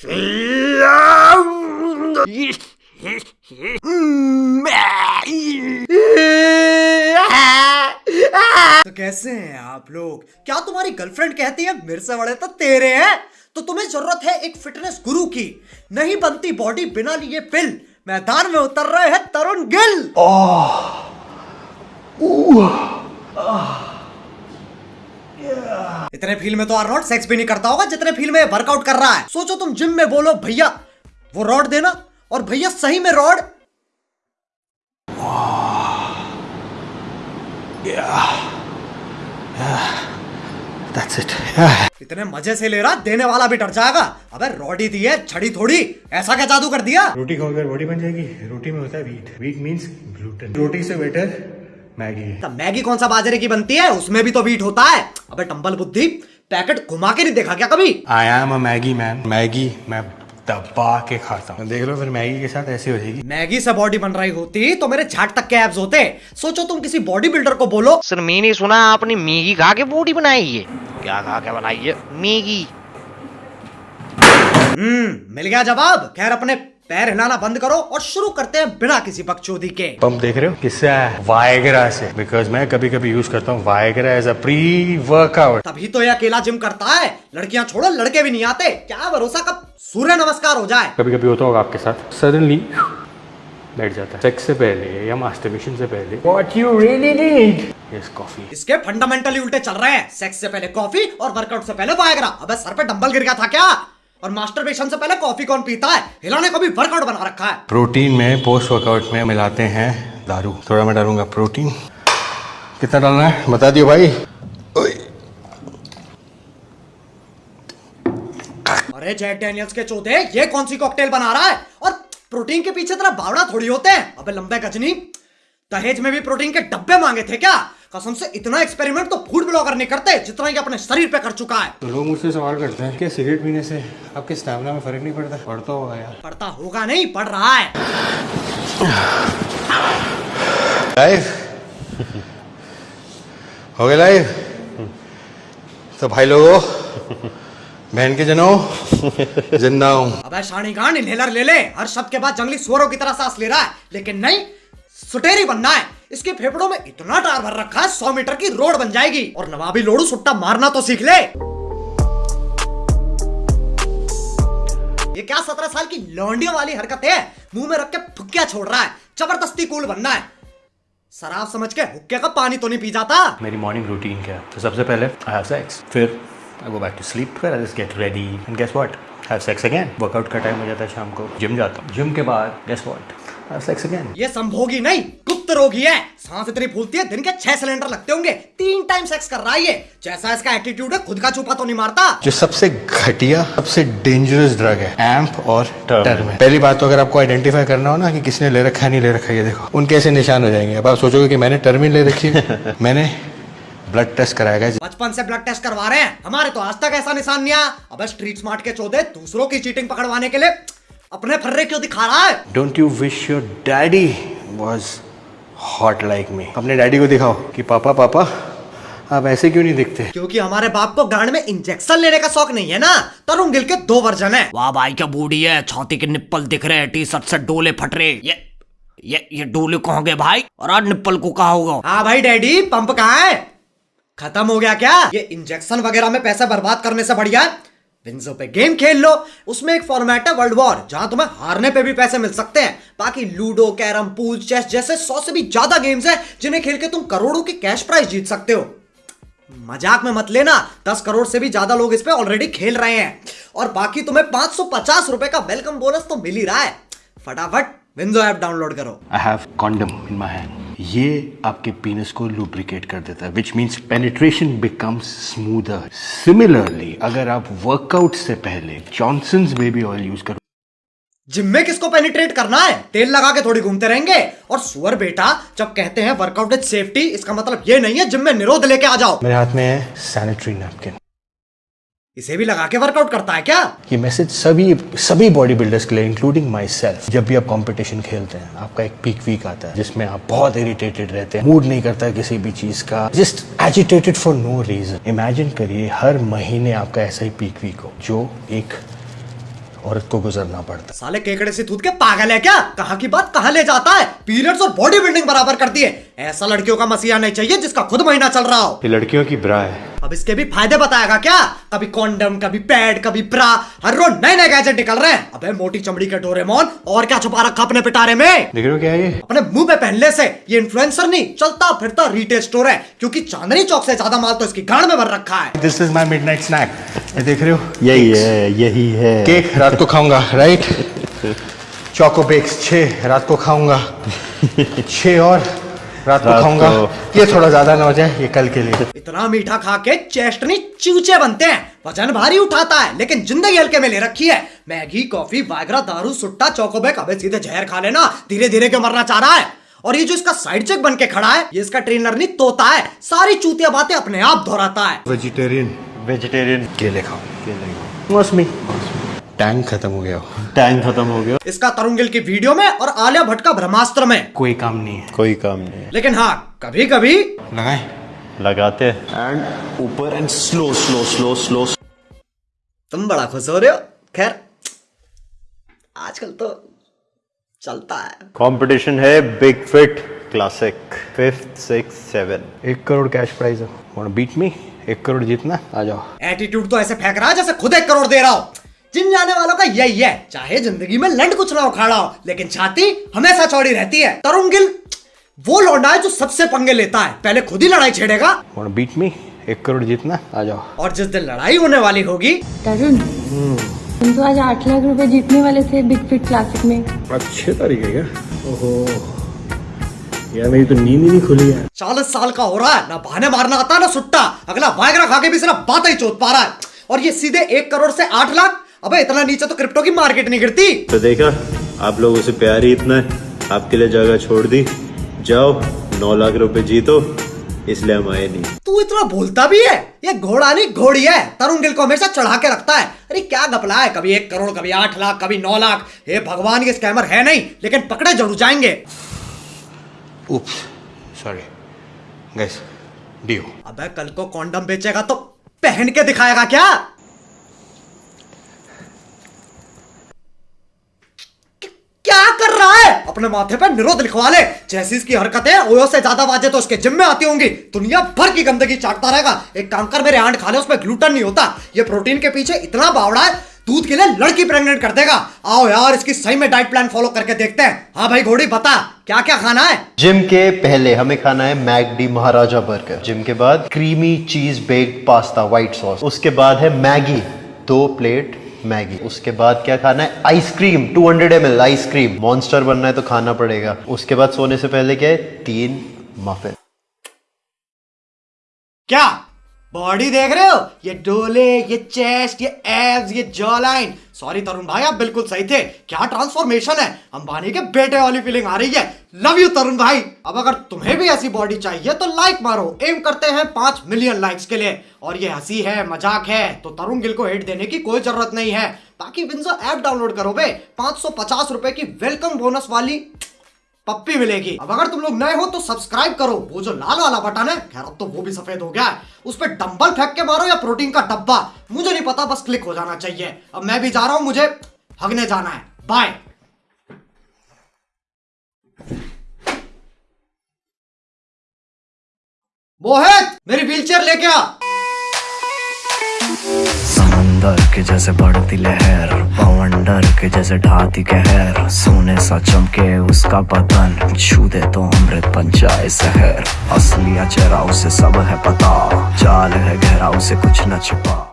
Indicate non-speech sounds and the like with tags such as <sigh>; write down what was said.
<laughs> तो कैसे हैं आप लोग? क्या तुम्हारी गर्लफ्रेंड कहती है मेरे से बड़े तो तेरे हैं? तो तुम्हें ज़रूरत है एक फिटनेस गुरु की। नहीं बनती बॉडी बिना लिए पिल मैदान में उतर रहे हैं तरुण गिल। इतने फील में तो आर्नोल्ड सेक्स भी नहीं करता होगा जितने फील में वर्कआउट कर रहा है। सोचो तुम जिम में बोलो भैया वो रॉड देना और भैया सही में रॉड That's it. Yeah. इतने मज़े से ले रहा देने वाला भी डर जाएगा। अबे रॉडी दी है छड़ी थोड़ी। ऐसा क्या जादू कर दिया? रोटी खाओगे रोटी बन जाएगी। रोटी में होता है वीट वीट मीन्स ग्लूटेन रोटी से बेटर मैगी। है मैगी कौन सा बाजरे की बनती है? उसमें भी तो वीट होता है। अबे टंबल बुद्धि पैकेट घुमा के नहीं देखा क्या कभी? I am a Maggi man Maggi मैं दबा के खाता हूँ। देख लो फिर मैगी के साथ ऐसी हो जाएगी। मैगी से बॉडी बन रही होती तो मेरे झाट तक के एब्स होते। सोचो तुम किसी बॉडी बिल्डर को बोलो। सर मैंने सुना आपने मैगी खा के बॉडी बनाई है। क्या खा के बनाई है? मैगी। हम्म मिल गया जवाब। खैर अपने पैर हिलाना बंद करो और शुरू करते हैं बिना किसी बकचोदी के। पंप देख रहे हो? किससे आया है वायग्रा से। बिकॉज़ मैं कभी कभी यूज़ करता हूँ Viagra as a pre workout तभी तो ये अकेला जिम करता है। लड़कियाँ छोड़ो लड़के भी नहीं आते। क्या भरोसा? कब सूर्य नमस्कार हो जाए। कभी कभी होता होगा आपके साथ। सडनली बैठ जाता है। सेक्स से पहले या मास्टरबेशन से पहले। What you really need is coffee इसके फंडामेंटली उल्टे चल रहे हैं। सेक्स से पहले कॉफ़ी और वर्कआउट से पहले वायग्रा अबे सर पे डंबल गिर गया था क्या? और मास्टरबेशन से पहले कॉफ़ी कौन पीता है? हिलाने को भी वर्कआउट बना रखा है। प्रोटीन में पोस्ट वर्कआउट में मिलाते हैं दारू। थोड़ा मैं डालूँगा प्रोटीन कितना डालना है? बता दियो भाई। अरे जेट डैनियल्स के चौथे ये कौन सी कॉकटेल बना रहा है? और प्रोटीन के पीछे तेरा बावड़ा थोड़ी होते हैं? अबे लंबे गजनी दहेज में भी प्रोटीन के डब्बे मांगे थे क्या? कसम से इतना एक्सपेरिमेंट तो फ़ूड ब्लॉगर नहीं करते जितना अपने शरीर पे कर चुका है। तो लोग मुझसे सवाल करते हैं कि सिगरेट पीने से आपके स्टैमिना में फ़र्क नहीं पड़ता? पड़ता होगा यार। पढ़ता होगा नहीं पड़ रहा है। लाइव हो गया लाइव तो भाई लोगों बहन के जनो ज़िंदा हूँ अबे शानी खान इनहेलर ले ले। हर शब्द के बाद जंगली सुअरों की तरह सांस ले रहा है। लेकिन नहीं सुटेरी बनना है। इसके फेफड़ों में इतना टार भर रखा है सौ मीटर की रोड बन जाएगी। और नवाबी लोड़ू सुट्टा मारना तो सीख ले। ये क्या सत्रह साल की लौंडियों वाली हरकत है? मुँह में रख के फुक्किया छोड़ रहा है। ज़बरदस्ती कूल बनना है। शराब समझ के हुक्के का पानी तो नहीं पी जाता। मेरी मॉर्निंग रूटीन क्या है? तो सबसे पहले आई हैव सेक्स फिर I go back to sleep फिर I just get ready and guess what have sex again workout का टाइम हो जाता है शाम को। जिम जाता हूँ। जिम के बाद guess what have sex again ये संभोगी नहीं गुप्त रोगी है। सांस इतनी फूलती है दिन के छह सिलेंडर लगते होंगे। तीन टाइम सेक्स कर रहा है ये। जैसा इसका एटीट्यूड है खुद का छुपा तो नहीं मारता। जो सबसे घटिया सबसे डेंजरस ड्रग है एम्प और टर्म पहली बात तो अगर आपको आइडेंटिफाई करना हो ना कि किसने ले रखा है नहीं ले रखा ये देखो। उनके ऐसे निशान हो जाएँगे? अब आप सोचोगे कि मैंने टर्मिन ले रखी। है <laughs> मैंने ब्लड टेस्ट कराया गया बचपन से ब्लड टेस्ट करवा रहे हैं। हमारे तो आज तक ऐसा निशान नहीं आया। अब स्ट्रीट स्मार्ट के चौदह दूसरों की चीटिंग पकड़वाने के लिए अपने फर्रे क्यों दिखा रहा है? Don't you wish your daddy was hot like me अपने डैडी को दिखाओ कि पापा पापा आप ऐसे क्यों नहीं दिखते? क्योंकि हमारे बाप को गांड में इंजेक्शन लेने का शौक नहीं है ना? तरुण गिल के दो वर्जन है। वाह भाई क्या बूढ़ी है? छाती के निप्पल दिख रहे हैं टी शर्ट से डोले फट रहे ये ये ये डोले कहाँ गए भाई? और आज निप्पल को कहा होगा? हाँ भाई डैडी पंप कहाँ है? खत्म हो गया क्या? ये इंजेक्शन वगैरह में पैसा बर्बाद करने से बढ़िया है विंजो पे गेम खेल लो। उसमें एक फॉर्मेट है वर्ल्ड वॉर जहाँ तुम्हें हारने पे भी पैसे मिल सकते हैं। बाकी लूडो, कैरम, पूल, चेस जैसे सौ से भी ज़्यादा गेम्स हैं, जिन्हें खेल के तुम करोड़ों की कैश प्राइज जीत सकते हो। मज़ाक में मत लेना, दस करोड़ से भी ज़्यादा लोग इस पे ऑलरेडी खेल रहे हैं। और बाकी तुम्हें पाँच सौ पचास रुपए का वेलकम बोनस तो मिल ही रहा है। फटाफट विंजो ऐप डाउनलोड करो। I have condom in my hand ये आपके पीनस को लुब्रिकेट कर देता है which means penetration becomes smoother similarly अगर आप वर्कआउट से पहले जॉनसन बेबी ऑयल यूज़ करो जिम में किसको पेनिट्रेट करना है? तेल लगा के थोड़ी घूमते रहेंगे। और सुअर बेटा जब कहते हैं वर्कआउट विद सेफ्टी इसका मतलब ये नहीं है जिम में निरोध लेके आ जाओ। मेरे हाथ में है सैनिटरी नैपकिन इसे भी लगा के वर्कआउट करता है क्या? ये मैसेज सभी सभी बॉडी बिल्डर्स के लिए इंक्लूडिंग माई सेल्फ जब भी आप कंपटीशन खेलते हैं आपका एक पीक वीक आता है जिसमें आप बहुत इरिटेटेड रहते हैं मूड नहीं करता है किसी भी चीज़ का just agitated for no reason imagine करिए हर महीने आपका ऐसा ही पीक वीक हो जो एक औरत को गुजरना पड़ता साले केकड़े से दूध के पागल है क्या? कहाँ की बात? कहाँ ले जाता है? पीरियड्स और बॉडी बिल्डिंग बराबर करती है। ऐसा लड़कियों का मसीहा नहीं चाहिए जिसका खुद महीना चल रहा हो। ये लड़कियों की ब्रा है। अब इसके भी फ़ायदे बताएगा क्या? कभी कॉन्डम कभी पैड कभी ब्रा हर रोज नए नए गैजेट निकल रहे हैं। अबे मोटी चमड़ी के डोरेमोन और क्या छुपा रखा अपने पिटारे में? देख रहे हो क्या ये? अपने मुँह पे पहनने से ये इन्फ्लुएंसर नहीं चलता फिरता रिटेल स्टोर है क्योंकि चांदनी चौक से ज़्यादा माल तो इसकी गाड़ में भर रखा है। This is my midnight snack देख रहे हो? यही है यही है। केक रात को खाऊँगा राइट चौको बेक्स छः रात को खाऊँगा। छः और रात को खाऊँगा। ये थोड़ा ज़्यादा ना हो जाए ये कल के लिए। इतना मीठा खा के चेस्टनी चूचे बनते हैं। वज़न भारी उठाता है लेकिन ज़िंदगी हल्के में ले रखी है। मैगी कॉफ़ी वागरा दारू सुट्टा चौकोबेक अबे सीधे जहर खा लेना धीरे धीरे क्यों मरना चाह रहा है? और ये जो इसका साइड चेक बन के खड़ा है ये इसका ट्रेनर नहीं तोता है। सारी चूतिया बातें अपने आप दोहराता है। वेजिटेरियन वेजिटेरियन केले खाओ। केले खाओ। मौसमी। टैंक खत्म हो गया। टैंक खत्म हो गया। इसका तरुण गिल की वीडियो में और आलिया भट्ट का ब्रह्मास्त्र में। कोई काम नहीं है। कोई काम नहीं है। लेकिन हाँ कभी कभी लगाए। लगाते एंड ऊपर and slow slow slow slow तुम बड़ा खुश हो रहे हो? खैर आजकल तो चलता है। कंपटीशन है big fit classic fifth six seven एक करोड़ कैश प्राइज है। बीट मी एक करोड़ जीतना? आ जाओ। एटीट्यूड तो ऐसे फेंक रहा है जैसे खुद एक करोड़ दे रहा हो। जिम जाने वालों का यही है। चाहे ज़िंदगी में लंड कुछ ना उखाड़ा हो लेकिन छाती हमेशा चौड़ी रहती है। तरुण गिल वो लौंडा है जो सबसे पंगे लेता है। पहले खुद ही लड़ाई छेड़ेगा। Beat me? एक करोड़ जीतना आ जाओ। और जिस दिन लड़ाई होने वाली होगी तरुण तुम तो आज आठ लाख रुपए जीतने वाले थे बिग फिट क्लासिक में। अच्छे तरीके का ओहो। यार मेरी तो नींद ही नहीं खुली है चालीस साल का हो रहा है। ना बहाने मारना आता ना सुट्टा। अगला वायग्रा खा के भी सिर्फ़ बात ही चोत पा रहा है। और ये सीधे एक करोड़ से आठ लाख अबे इतना नीचे तो क्रिप्टो की मार्केट नहीं गिरती। तो देखा आप लोगों से प्यार ही इतना है। आपके लिए जगह छोड़ दी। जाओ नौ लाख रुपए जीतो इसलिए हम आए नहीं। तू इतना बोलता भी है? ये घोड़ा नहीं घोड़ी है तरुण गिल को हमेशा चढ़ा के रखता है। अरे क्या गपला है? कभी एक करोड़ कभी आठ लाख कभी नौ लाख। हे भगवान ये स्कैमर है नहीं लेकिन पकड़े ज़रूर जाएँगे। सॉरी गाइस अबे कल को कॉन्डम बेचेगा तो पहन के दिखाएगा क्या क- क्या कर रहा है अपने माथे पे निरोध लिखवा ले। जैसी इसकी हरकतें ओयो से ज़्यादा वाजे तो उसके जिम में आती होंगी। दुनिया भर की गंदगी चाटता रहेगा। एक काम कर, मेरे आंट खा ले उसमें ग्लूटन नहीं होता। ये प्रोटीन के पीछे इतना बावड़ा है, दूध के लिए लड़की प्रेग्नेंट कर देगा। आओ यार, इसकी सही में डाइट प्लान फॉलो करके देखते हैं। हाँ भाई, घोड़ी, बता क्या क्या खाना है? जिम के पहले हमें खाना है मैगडी महाराजा बर्गर। जिम के बाद creamy cheese baked pasta, white sauce. उसके बाद है मैगी, दो प्लेट मैगी। उसके बाद क्या खाना है? Ice cream 200 hundred M L ice cream monster बनना है तो खाना पड़ेगा। उसके बाद सोने से पहले क्या है? तीन मफिन क्या? बॉडी देख रहे हो? ये डोले, ये चेस्ट ये एब्स ये जॉ लाइन सॉरी तरुण भाई आप बिल्कुल सही थे। क्या ट्रांसफॉर्मेशन है? अंबानी के बेटे वाली फीलिंग आ रही है। लव यू तरुण भाई अब अगर तुम्हें भी ऐसी बॉडी चाहिए तो लाइक मारो। एम करते हैं पाँच मिलियन लाइक्स के लिए। और ये हँसी है, मज़ाक है तो तरुण गिल को हेट देने की कोई ज़रूरत नहीं है। बाकी विंजो ऐप डाउनलोड करो बे। पाँच सौ पचास रुपए की वेलकम बोनस वाली पप्पी मिलेगी। अब अगर तुम लोग नए हो तो सब्सक्राइब करो। वो जो लाल वाला बटन है, खैर, अब तो वो भी सफ़ेद हो गया उस पर डंबल फेंक के मारो या प्रोटीन का डब्बा। मुझे नहीं पता, बस क्लिक हो जाना चाहिए। अब मैं भी जा रहा हूँ, मुझे हगने जाना है। बाय मोहित, मेरी व्हील चेयर लेके आ। समंदर के जैसे बढ़ती लहर पवंडर के जैसे ढाती कहर। सोने सा चमके उसका पतन छू दे तो अमृत पंचाय शहर। असलिया चेहरा, उसे सब है पता। चाल है, गहरा, उसे कुछ न छिपा।